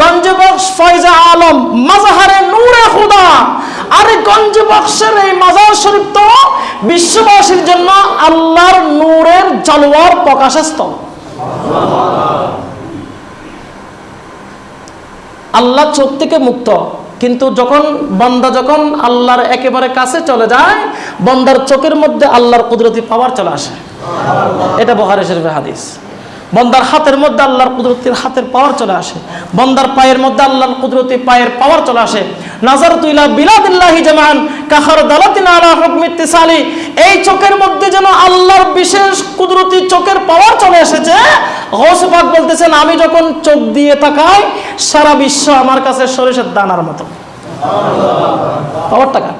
গঞ্জবক্স ফয়জা আলম মাজাহারে নূরে খুদা আরে গঞ্জবক্সের এই মাজার শরীফ তো বিশ্ববাসীর জন্য আল্লাহর নূরের জলওয়ার প্রকাশস্থল আল্লাহ চোখ থেকে মুক্ত। কিন্তু যখন বন্দা যখন আল্লাহর একেবারে কাছে চলে যায়, বন্দার চোখের মধ্যে আল্লাহর কুদরতি পাওয়ার চলে আসে। এটা বহারে শরীফের হাদিস। বন্দার হাতের মধ্যে আল্লাহর কুদরতির হাতের পাওয়ার চলে আসে। বন্দার পায়ের মধ্যে আল্লাহর কুদরতি পায়ের পাওয়ার চলে আসে। নাজার তুইলা বিলাদিল্লাহি জামান কাহার দালাতিন আলা হুকমি ইত্তিসালি। এই চোখের মধ্যে যেন আল্লাহর বিশেষ কুদরতি চোখের পাওয়ার চলে এসেছে। গৌস পাক বলতেছেন, আমি যখন চোখ দিয়ে তাকাই, সারা বিশ্ব আমার কাছে সরিষার দানার মতো। পাওয়ার টাকা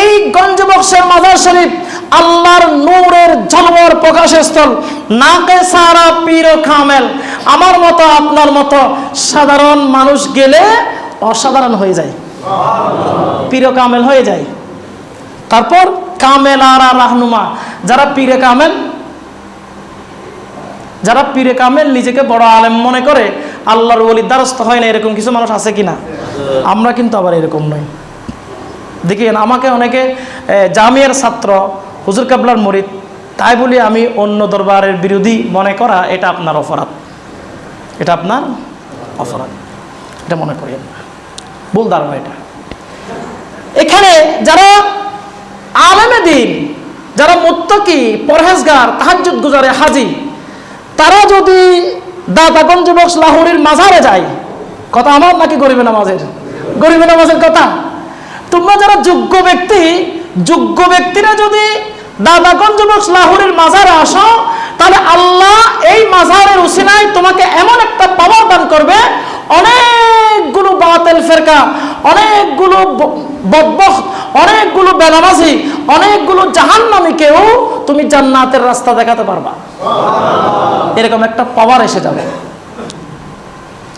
এই গঞ্জবক্সের মাজার শরীফ আল্লাহর নূরের জলওয়ার প্রকাশের স্থল। নাকে সারা পীর ও কামেল আমার মতো, আপনার মতো সাধারণ মানুষ গেলে অসাধারণ হয়ে যায়। পীর কামেল হয়ে যায়। তারপর কামেল আর রাহনুমা। যারা পীরে কামেল যারা পীরে কামেল নিজেকে বড় আলেম মনে করে, আল্লাহর ওলির দ্বারস্থ হয় না, এরকম কিছু মানুষ আছে কিনা? আমরা কিন্তু আবার এরকম নই। দেখিয়েন আমাকে অনেকে জামিয়ার ছাত্র, হুজুর কাবলার মরিদ তাই বলি আমি অন্য দরবারের বিরোধী মনে করা এটা আপনার অপরাধ। এটা আপনার অপরাধ। এটা মনে না। ভুল ধারণা এটা। এখানে যারা আলেমে দিন, যারা মুত্তকি, পরহেজগার, তাহাজ্জুদ গুজারে হাজি, তারা যদি দাদাগঞ্জ বক্স লাহোরের মাঝারে যায়, কথা আমার নাকি গরিবে নামাজের? গরিবে নামাজের কথা। তোমরা যারা যোগ্য ব্যক্তি, যোগ্য ব্যক্তিরা যদি দাদাগঞ্জ বক্স লাহোরের মাজারে আসো, তাহলে আল্লাহ এই মাজারের উসিলায় তোমাকে এমন একটা পাওয়ার দান করবে, অনেকগুলো বাতেল ফেরকা, অনেকগুলো ব- বদবখ, অনেকগুলো বেনামাজি, অনেকগুলো জাহান্নামীকেও তুমি জান্নাতের রাস্তা দেখাতে পারবা। এরকম একটা পাওয়ার এসে যাবে।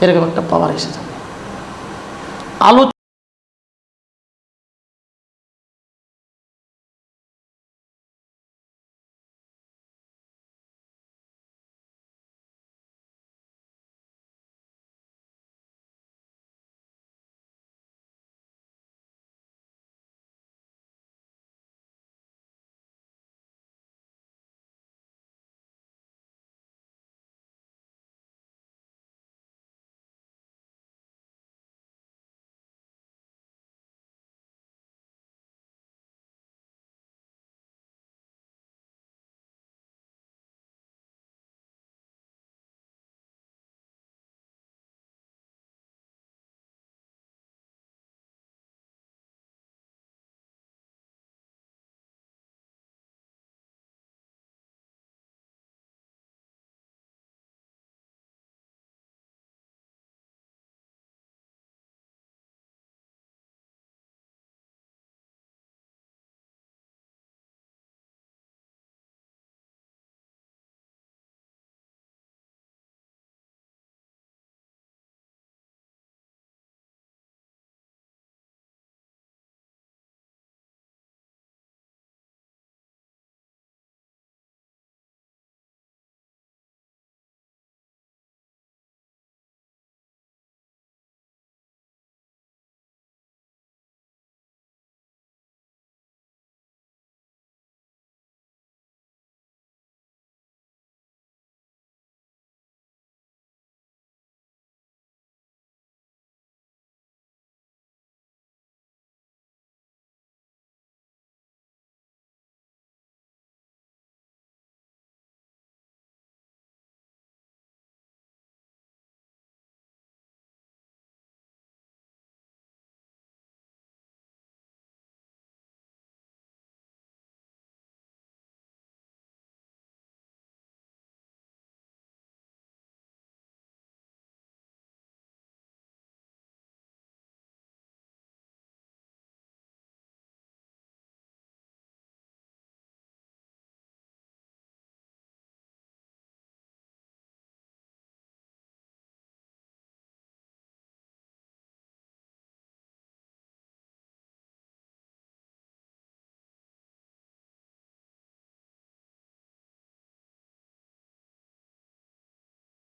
এরকম একটা পাওয়ার এসে যাবে। আলোচনা